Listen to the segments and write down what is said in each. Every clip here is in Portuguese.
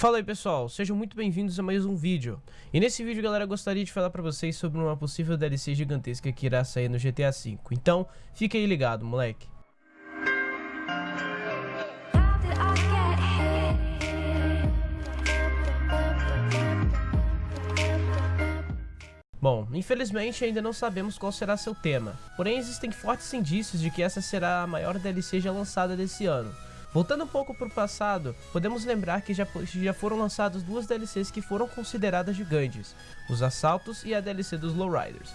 Fala aí pessoal, sejam muito bem-vindos a mais um vídeo. E nesse vídeo galera, eu gostaria de falar pra vocês sobre uma possível DLC gigantesca que irá sair no GTA V. Então, fica aí ligado, moleque. Bom, infelizmente ainda não sabemos qual será seu tema, porém existem fortes indícios de que essa será a maior DLC já lançada desse ano. Voltando um pouco para o passado, podemos lembrar que já, já foram lançadas duas DLCs que foram consideradas gigantes, os Assaltos e a DLC dos Lowriders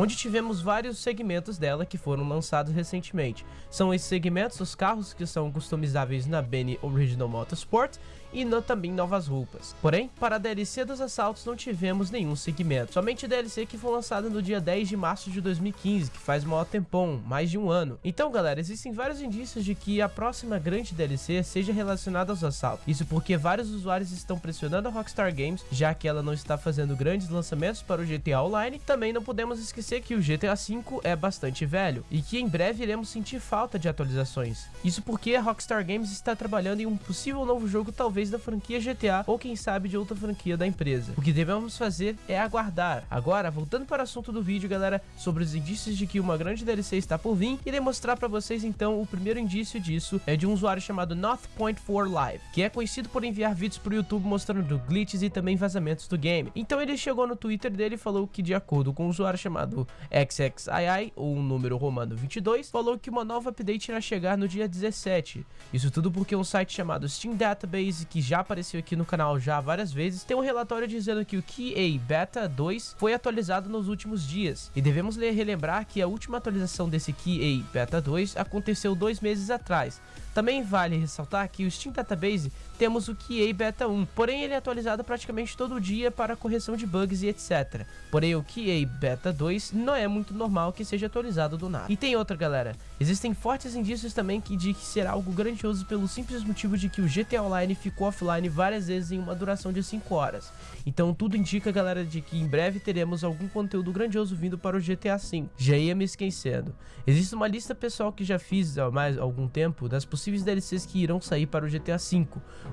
onde tivemos vários segmentos dela que foram lançados recentemente. São esses segmentos os carros que são customizáveis na Benny Original Motorsport e também novas roupas. Porém, para a DLC dos assaltos não tivemos nenhum segmento, somente a DLC que foi lançada no dia 10 de março de 2015, que faz maior tempão, mais de um ano. Então galera, existem vários indícios de que a próxima grande DLC seja relacionada aos assaltos. Isso porque vários usuários estão pressionando a Rockstar Games, já que ela não está fazendo grandes lançamentos para o GTA Online. Também não podemos esquecer que o GTA V é bastante velho e que em breve iremos sentir falta de atualizações. Isso porque a Rockstar Games está trabalhando em um possível novo jogo talvez talvez da franquia GTA ou quem sabe de outra franquia da empresa. O que devemos fazer é aguardar. Agora, voltando para o assunto do vídeo, galera, sobre os indícios de que uma grande DLC está por vir, irei mostrar para vocês então o primeiro indício disso é de um usuário chamado North.4 Live, que é conhecido por enviar vídeos para o YouTube mostrando glitches e também vazamentos do game. Então ele chegou no Twitter dele e falou que de acordo com um usuário chamado XXII, ou um número romano 22, falou que uma nova update irá chegar no dia 17. Isso tudo porque um site chamado Steam Database que já apareceu aqui no canal já várias vezes, tem um relatório dizendo que o KA Beta 2 foi atualizado nos últimos dias. E devemos relembrar que a última atualização desse KA Beta 2 aconteceu dois meses atrás. Também vale ressaltar que o Steam Database temos o QA Beta 1, porém ele é atualizado praticamente todo dia para correção de bugs e etc. Porém o QA Beta 2 não é muito normal que seja atualizado do nada. E tem outra galera, existem fortes indícios também que de que será algo grandioso pelo simples motivo de que o GTA Online ficou offline várias vezes em uma duração de 5 horas. Então tudo indica galera de que em breve teremos algum conteúdo grandioso vindo para o GTA V. Já ia me esquecendo. Existe uma lista pessoal que já fiz há mais algum tempo das possíveis DLCs que irão sair para o GTA V.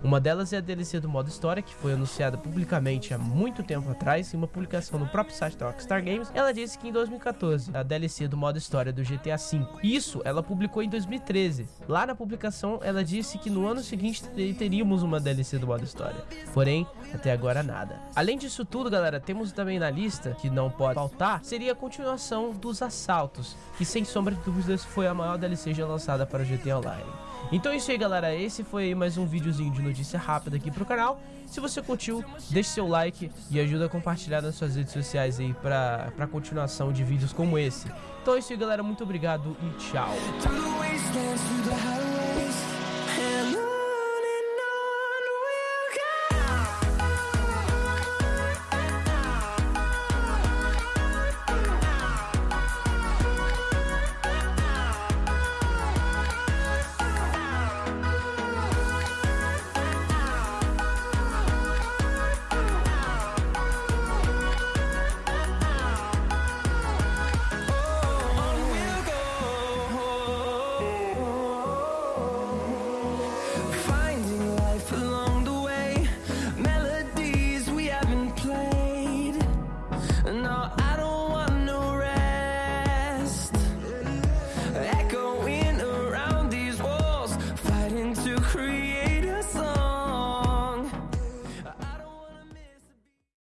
Uma delas é a DLC do modo história, que foi anunciada publicamente há muito tempo atrás, em uma publicação no próprio site da Rockstar Games. Ela disse que em 2014, a DLC do modo história do GTA V. Isso ela publicou em 2013. Lá na publicação, ela disse que no ano seguinte teríamos uma DLC do modo história. Porém, até agora nada. Além disso tudo, galera, temos também na lista, que não pode faltar, seria a continuação dos assaltos, que sem sombra de dúvidas foi a maior DLC já lançada para o GTA Online. Então é isso aí galera, esse foi mais um videozinho de notícia rápida aqui pro canal. Se você curtiu, deixe seu like e ajuda a compartilhar nas suas redes sociais aí pra, pra continuação de vídeos como esse. Então é isso aí galera, muito obrigado e tchau.